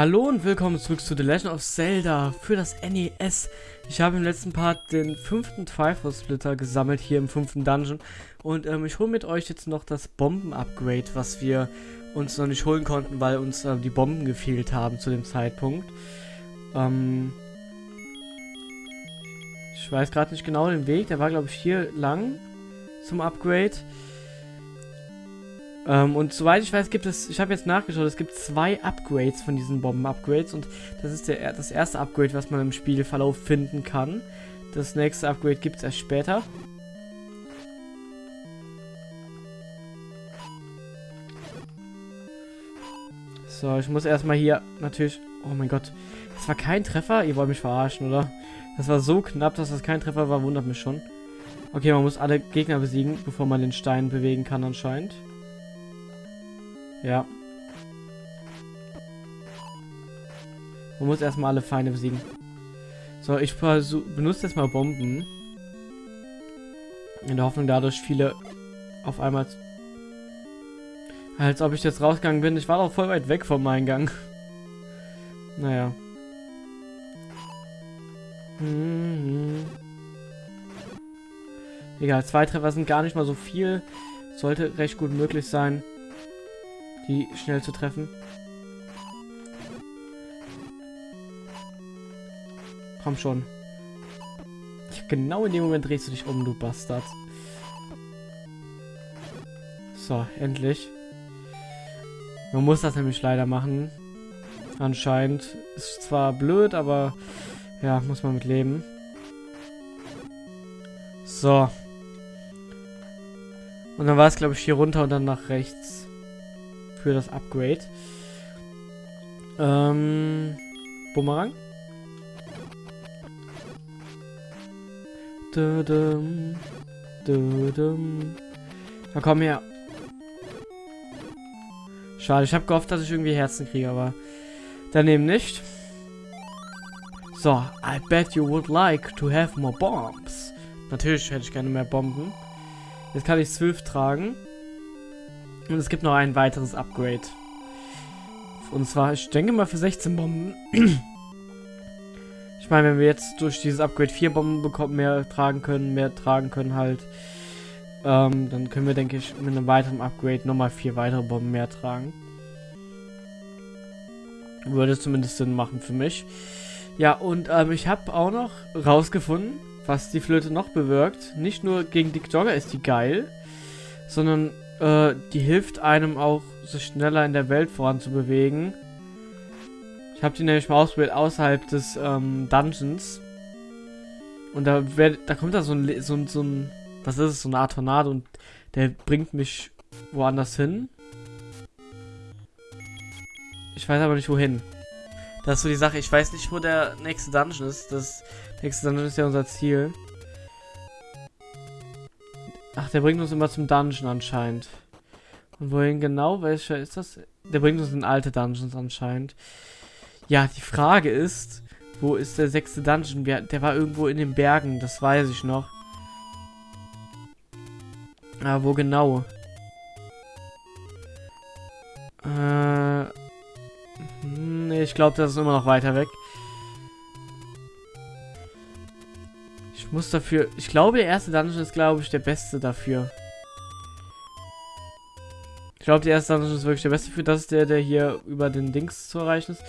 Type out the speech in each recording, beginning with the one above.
Hallo und willkommen zurück zu The Legend of Zelda für das NES. Ich habe im letzten Part den fünften Triforce Splitter gesammelt hier im fünften Dungeon und ähm, ich hole mit euch jetzt noch das Bomben-Upgrade, was wir uns noch nicht holen konnten, weil uns äh, die Bomben gefehlt haben zu dem Zeitpunkt. Ähm ich weiß gerade nicht genau den Weg, der war glaube ich hier lang zum Upgrade. Ähm, und soweit ich weiß, gibt es, ich habe jetzt nachgeschaut, es gibt zwei Upgrades von diesen Bomben-Upgrades und das ist der, das erste Upgrade, was man im Spielverlauf finden kann. Das nächste Upgrade gibt es erst später. So, ich muss erstmal hier natürlich... Oh mein Gott. Das war kein Treffer? Ihr wollt mich verarschen, oder? Das war so knapp, dass das kein Treffer war, wundert mich schon. Okay, man muss alle Gegner besiegen, bevor man den Stein bewegen kann anscheinend. Ja. Man muss erstmal alle Feinde besiegen. So, ich benutze jetzt mal Bomben. In der Hoffnung, dadurch viele auf einmal... Als ob ich jetzt rausgegangen bin. Ich war doch voll weit weg vom Eingang. Naja. Mhm. Egal, zwei Treffer sind gar nicht mal so viel. Sollte recht gut möglich sein die schnell zu treffen. Komm schon. Genau in dem Moment drehst du dich um, du Bastard. So, endlich. Man muss das nämlich leider machen. Anscheinend. Ist zwar blöd, aber ja, muss man mit leben. So. Und dann war es, glaube ich, hier runter und dann nach rechts für das Upgrade. Ähm, Bumerang. Dudum, dudum. Na komm her. Schade, ich habe gehofft, dass ich irgendwie Herzen kriege, aber daneben nicht. So, I bet you would like to have more bombs. Natürlich hätte ich gerne mehr Bomben. Jetzt kann ich zwölf tragen. Und es gibt noch ein weiteres Upgrade. Und zwar, ich denke mal für 16 Bomben. ich meine, wenn wir jetzt durch dieses Upgrade 4 Bomben bekommen, mehr tragen können, mehr tragen können halt, ähm, dann können wir, denke ich, mit einem weiteren Upgrade nochmal vier weitere Bomben mehr tragen. Würde zumindest Sinn machen für mich. Ja, und ähm, ich habe auch noch rausgefunden, was die Flöte noch bewirkt. Nicht nur gegen Dick Jogger ist die geil, sondern äh, die hilft einem auch, sich schneller in der Welt voranzubewegen. Ich habe die nämlich mal ausprobiert außerhalb des ähm, Dungeons. Und da, werd, da kommt da so ein, so, so ein, was ist es, so eine Art Tornado und der bringt mich woanders hin. Ich weiß aber nicht wohin. Das ist so die Sache. Ich weiß nicht, wo der nächste Dungeon ist. Das nächste Dungeon ist ja unser Ziel. Ach, der bringt uns immer zum Dungeon anscheinend. Und wohin genau? Welcher ist das? Der bringt uns in alte Dungeons anscheinend. Ja, die Frage ist, wo ist der sechste Dungeon? Der war irgendwo in den Bergen, das weiß ich noch. Aber wo genau? Äh, nee, ich glaube, das ist immer noch weiter weg. Ich muss dafür... Ich glaube, der erste Dungeon ist, glaube ich, der beste dafür. Ich glaube, der erste Dungeon ist wirklich der beste für. Das ist der, der hier über den Dings zu erreichen ist.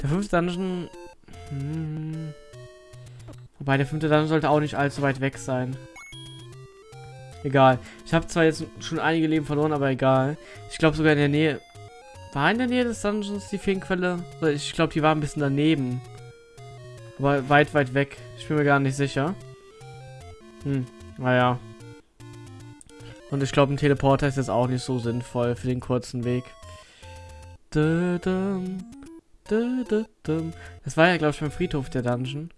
Der fünfte Dungeon... Hm, wobei, der fünfte Dungeon sollte auch nicht allzu weit weg sein. Egal. Ich habe zwar jetzt schon einige Leben verloren, aber egal. Ich glaube sogar in der Nähe... War in der Nähe des Dungeons die Feenquelle? Ich glaube, die war ein bisschen daneben. Aber weit, weit weg. Ich bin mir gar nicht sicher. Hm, naja. Und ich glaube, ein Teleporter ist jetzt auch nicht so sinnvoll für den kurzen Weg. Das war ja, glaube ich, beim Friedhof der Dungeon.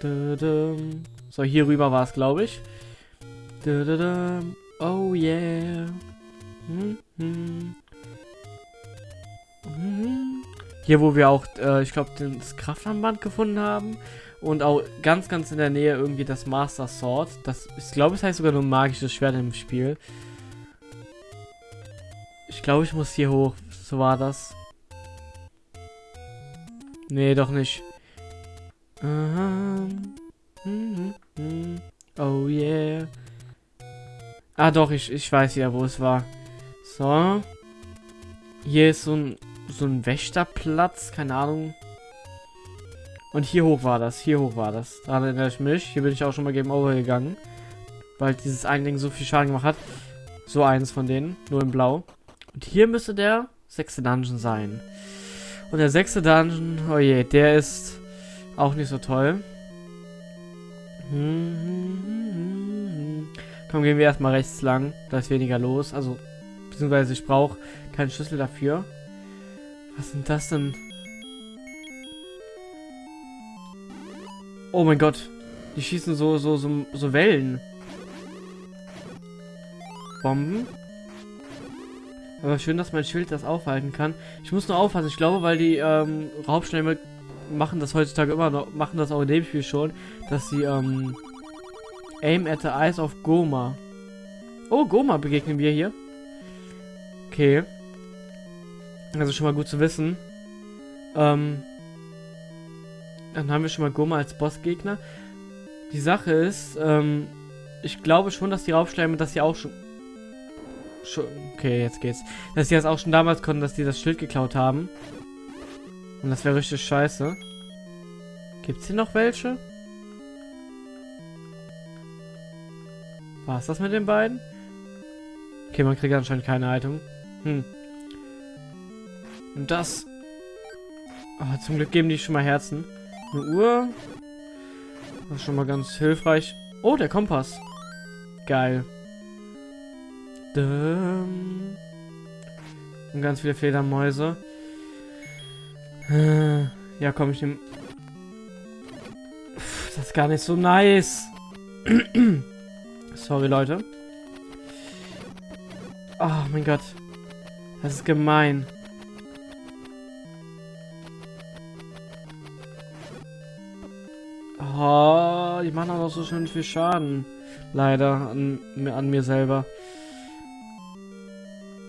So, hier rüber war es, glaube ich. Oh yeah. Hier, wo wir auch, äh, ich glaube, das Kraftarmband gefunden haben. Und auch ganz, ganz in der Nähe irgendwie das Master Sword. Das, ich glaube, es heißt sogar nur magisches Schwert im Spiel. Ich glaube, ich muss hier hoch. So war das. Nee, doch nicht. Ähm, mhm, mhm. Oh yeah. Ah doch, ich, ich weiß ja, wo es war. So. Hier ist so ein, so ein Wächterplatz, keine Ahnung. Und hier hoch war das, hier hoch war das. Daran erinnere ich mich. Hier bin ich auch schon mal Game Over gegangen. Weil dieses eine Ding so viel Schaden gemacht hat. So eines von denen, nur in blau. Und hier müsste der sechste Dungeon sein. Und der sechste Dungeon, oh je, der ist auch nicht so toll. Komm, gehen wir erstmal rechts lang. Da ist weniger los. Also, beziehungsweise ich brauche keinen Schlüssel dafür. Was sind das denn? Oh mein Gott. Die schießen so, so, so, so Wellen. Bomben. Aber schön, dass mein Schild das aufhalten kann. Ich muss nur aufpassen. Ich glaube, weil die ähm, Raubschnämme machen das heutzutage immer noch, machen das auch in dem Spiel schon, dass sie ähm, Aim at the Eyes of Goma. Oh, Goma begegnen wir hier. Okay. Also schon mal gut zu wissen. Ähm, dann haben wir schon mal Goma als Bossgegner. Die Sache ist, ähm, ich glaube schon, dass die Raubschleime das hier auch schon... schon okay, jetzt geht's. Dass die das auch schon damals konnten, dass die das Schild geklaut haben. Und das wäre richtig scheiße. Gibt's hier noch welche? War's das mit den beiden? Okay, man kriegt anscheinend keine Haltung. Hm. Und das... Oh, zum Glück geben die schon mal Herzen. Eine Uhr. Das ist schon mal ganz hilfreich. Oh, der Kompass. Geil. Und ganz viele Fledermäuse. Äh, ja, komm, ich nehme... Das ist gar nicht so nice. Sorry, Leute. Oh mein Gott. Das ist gemein. Oh, die machen noch so schön viel Schaden. Leider an, an mir selber.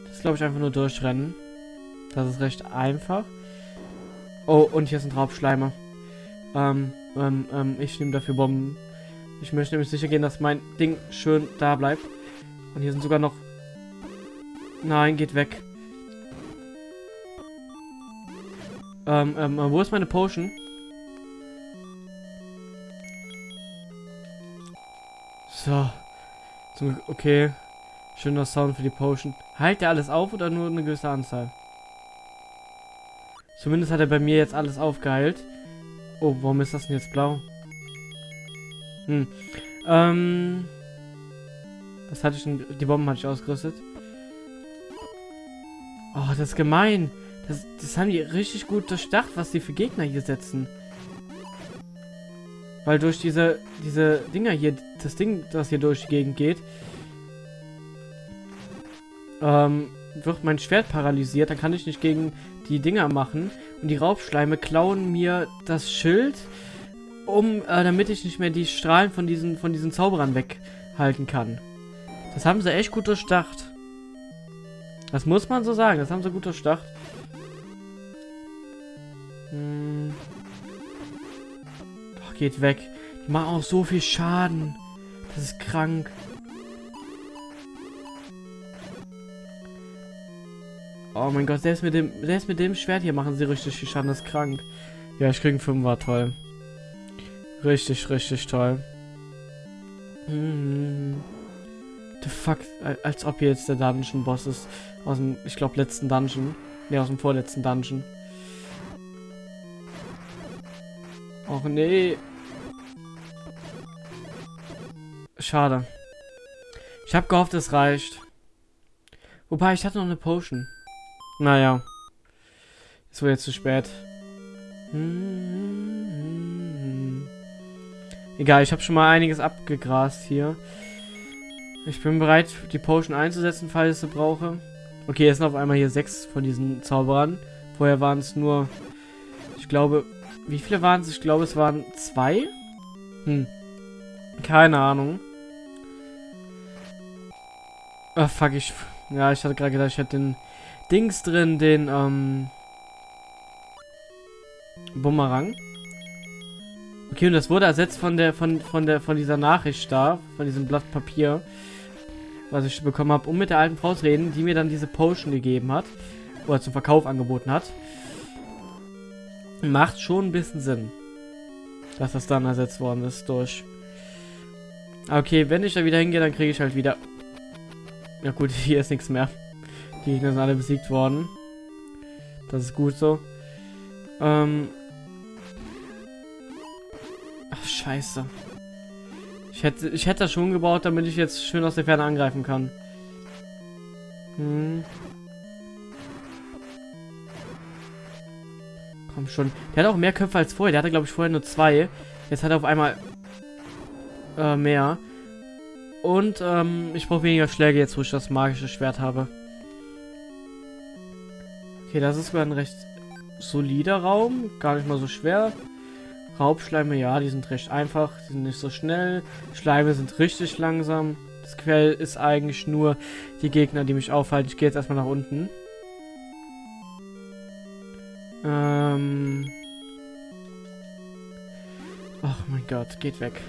Das glaube ich einfach nur durchrennen. Das ist recht einfach. Oh, und hier sind Raubschleimer. Ähm, ähm, ähm, ich nehme dafür Bomben. Ich möchte nämlich sicher gehen, dass mein Ding schön da bleibt. Und hier sind sogar noch... Nein, geht weg. Ähm, ähm, wo ist meine Potion? So. Okay. Schöner Sound für die Potion. Heilt der alles auf oder nur eine gewisse Anzahl? Zumindest hat er bei mir jetzt alles aufgeheilt. Oh, warum ist das denn jetzt blau? Hm. Ähm. Was hatte ich denn? Die Bomben hatte ich ausgerüstet. Oh, das ist gemein. Das, das haben die richtig gut durchdacht, was die für Gegner hier setzen. Weil durch diese, diese Dinger hier, das Ding, das hier durch die Gegend geht, ähm, wird mein Schwert paralysiert. Dann kann ich nicht gegen die Dinger machen. Und die Raubschleime klauen mir das Schild, um, äh, damit ich nicht mehr die Strahlen von diesen, von diesen Zauberern weghalten kann. Das haben sie echt gut durchdacht. Das muss man so sagen. Das haben sie gut durchdacht. Geht weg. Die machen auch so viel Schaden. Das ist krank. Oh mein Gott, selbst mit dem, selbst mit dem Schwert hier machen sie richtig viel Schaden, das ist krank. Ja, ich krieg einen Fünfer, toll. Richtig, richtig toll. Hm. The fuck, als ob hier jetzt der Dungeon-Boss ist. Aus dem, ich glaube, letzten Dungeon. Ne, aus dem vorletzten Dungeon. Och nee. Schade. Ich habe gehofft, es reicht. Wobei, ich hatte noch eine Potion. Naja. Es wurde jetzt zu spät. Egal, ich habe schon mal einiges abgegrast hier. Ich bin bereit, die Potion einzusetzen, falls ich sie brauche. Okay, jetzt sind auf einmal hier sechs von diesen Zauberern. Vorher waren es nur... Ich glaube... Wie viele waren es? Ich glaube, es waren zwei? Hm. Keine Ahnung. Ah, fuck, ich... Ja, ich hatte gerade gedacht, ich hätte den Dings drin, den, ähm... Bumerang. Okay, und das wurde ersetzt von der, von, von der, von dieser Nachricht da, von diesem Blatt Papier, was ich bekommen habe, um mit der alten Frau zu reden, die mir dann diese Potion gegeben hat, oder zum Verkauf angeboten hat. Macht schon ein bisschen Sinn, dass das dann ersetzt worden ist durch. Okay, wenn ich da wieder hingehe, dann kriege ich halt wieder... Ja gut, hier ist nichts mehr. Die Gegner sind alle besiegt worden. Das ist gut so. Ähm... Ach, scheiße. Ich hätte, ich hätte das schon gebaut, damit ich jetzt schön aus der Ferne angreifen kann. Hm. Komm schon. Der hat auch mehr Köpfe als vorher. Der hatte, glaube ich, vorher nur zwei. Jetzt hat er auf einmal äh, mehr. Und ähm, ich brauche weniger Schläge jetzt, wo ich das magische Schwert habe. Okay, das ist sogar ein recht solider Raum. Gar nicht mal so schwer. Raubschleime, ja, die sind recht einfach. Die sind nicht so schnell. Schleime sind richtig langsam. Das Quell ist eigentlich nur die Gegner, die mich aufhalten. Ich gehe jetzt erstmal nach unten. Ähm... Ach mein Gott, geht weg.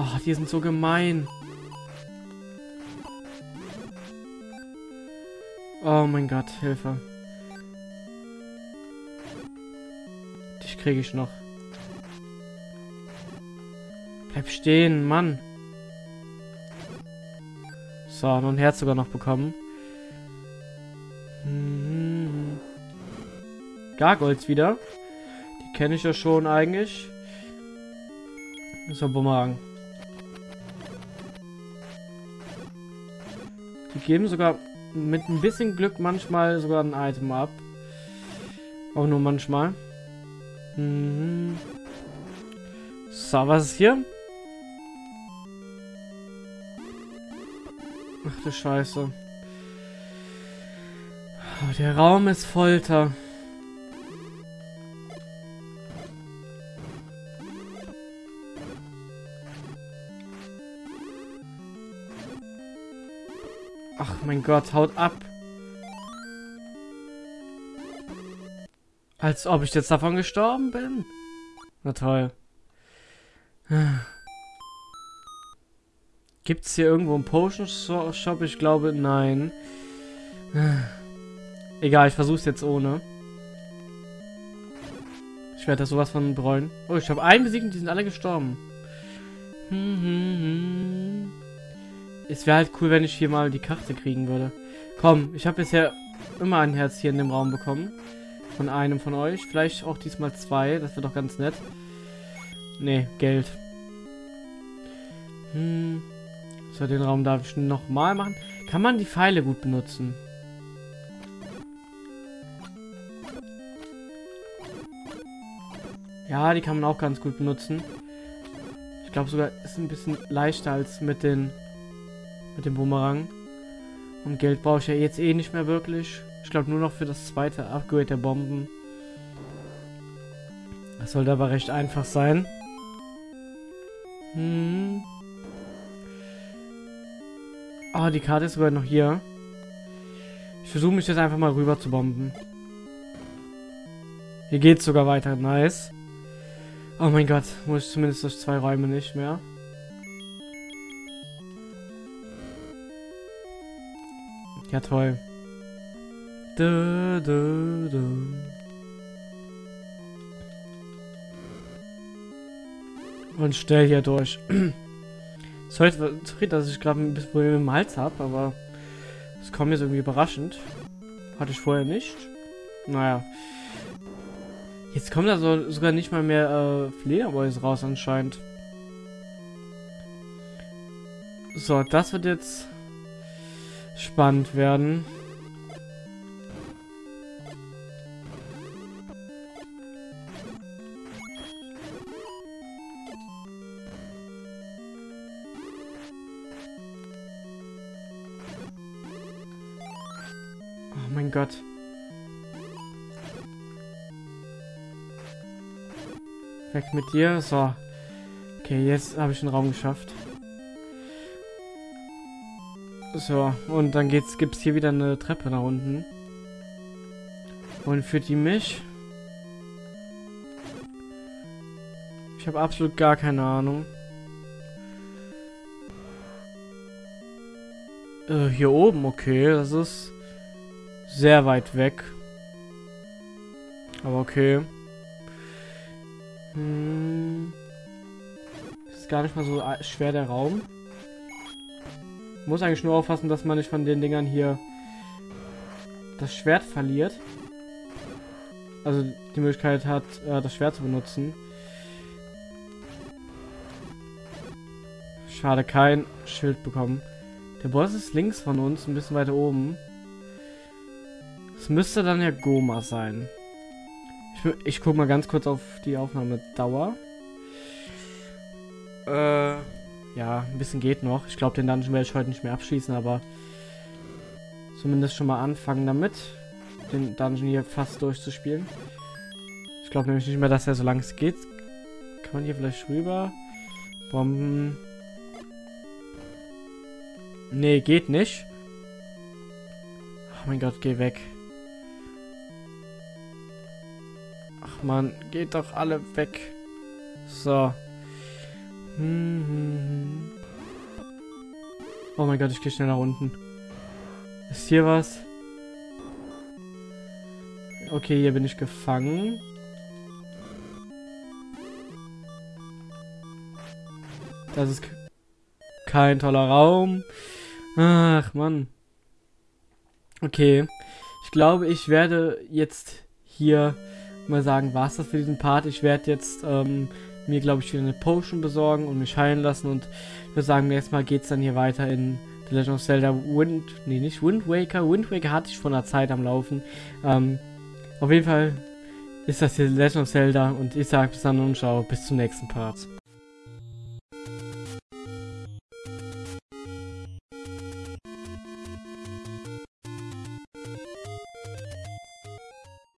Oh, die sind so gemein. Oh mein Gott, Hilfe. Dich kriege ich noch. Bleib stehen, Mann. So, noch ein Herz sogar noch bekommen. Hm. Gargoyles wieder. Die kenne ich ja schon eigentlich. So, Bumerang. Geben sogar mit ein bisschen Glück manchmal sogar ein Item ab. Auch nur manchmal. Mhm. So, was ist hier? Ach du Scheiße. Oh, der Raum ist Folter. Ach mein Gott, haut ab. Als ob ich jetzt davon gestorben bin. Na toll. Gibt es hier irgendwo einen Potion Shop? Ich glaube, nein. Egal, ich versuche es jetzt ohne. Ich werde das sowas von bereuen. Oh, ich habe einen besiegt und die sind alle gestorben. Hm, hm, hm. Es wäre halt cool, wenn ich hier mal die Karte kriegen würde. Komm, ich habe bisher immer ein Herz hier in dem Raum bekommen. Von einem von euch. Vielleicht auch diesmal zwei. Das wird doch ganz nett. Nee, Geld. Hm. So, den Raum darf ich nochmal machen. Kann man die Pfeile gut benutzen? Ja, die kann man auch ganz gut benutzen. Ich glaube sogar, ist ein bisschen leichter als mit den mit dem Bumerang. Und Geld brauche ich ja jetzt eh nicht mehr wirklich. Ich glaube nur noch für das zweite Upgrade der Bomben. Das sollte aber recht einfach sein. Hm. Ah, oh, die Karte ist sogar noch hier. Ich versuche mich jetzt einfach mal rüber zu bomben. Hier geht's sogar weiter. Nice. Oh mein Gott, muss ich zumindest durch zwei Räume nicht mehr. Ja, toll. Du, du, du. Und schnell hier durch. sorry, sorry, dass ich gerade ein bisschen Probleme im Hals habe, aber es kommt jetzt irgendwie überraschend. Hatte ich vorher nicht. Naja. Jetzt kommt da so, sogar nicht mal mehr äh, Fledermäuse raus anscheinend. So, das wird jetzt spannend werden. Oh mein Gott. Weg mit dir. So. Okay, jetzt habe ich den Raum geschafft. So, und dann geht's, gibt's hier wieder eine Treppe nach unten. Und führt die mich? Ich habe absolut gar keine Ahnung. Äh, hier oben, okay, das ist sehr weit weg. Aber okay. Hm. Ist gar nicht mal so schwer der Raum. Muss eigentlich nur aufpassen, dass man nicht von den Dingern hier das Schwert verliert. Also die Möglichkeit hat, äh, das Schwert zu benutzen. Schade, kein Schild bekommen. Der Boss ist links von uns, ein bisschen weiter oben. Es müsste dann ja Goma sein. Ich, ich guck mal ganz kurz auf die Aufnahmedauer. Äh, ja, ein bisschen geht noch. Ich glaube, den Dungeon werde ich heute nicht mehr abschließen, aber zumindest schon mal anfangen damit, den Dungeon hier fast durchzuspielen. Ich glaube nämlich nicht mehr, dass er so lang es geht. Kann man hier vielleicht rüber? Bomben. Nee, geht nicht. Oh mein Gott, geh weg. Ach man, geht doch alle weg. So. Oh mein Gott, ich gehe schnell nach unten. Ist hier was? Okay, hier bin ich gefangen. Das ist kein toller Raum. Ach, Mann. Okay. Ich glaube, ich werde jetzt hier mal sagen, war es das für diesen Part. Ich werde jetzt ähm, mir, glaube ich, wieder eine Potion besorgen und mich heilen lassen. Und ich würde sagen, Mal geht es dann hier weiter in The Legend of Zelda Wind... Nee, nicht Wind Waker. Wind Waker hatte ich vor einer Zeit am Laufen. Ähm, auf jeden Fall ist das hier The Legend of Zelda. Und ich sage bis dann und ciao. Bis zum nächsten Part.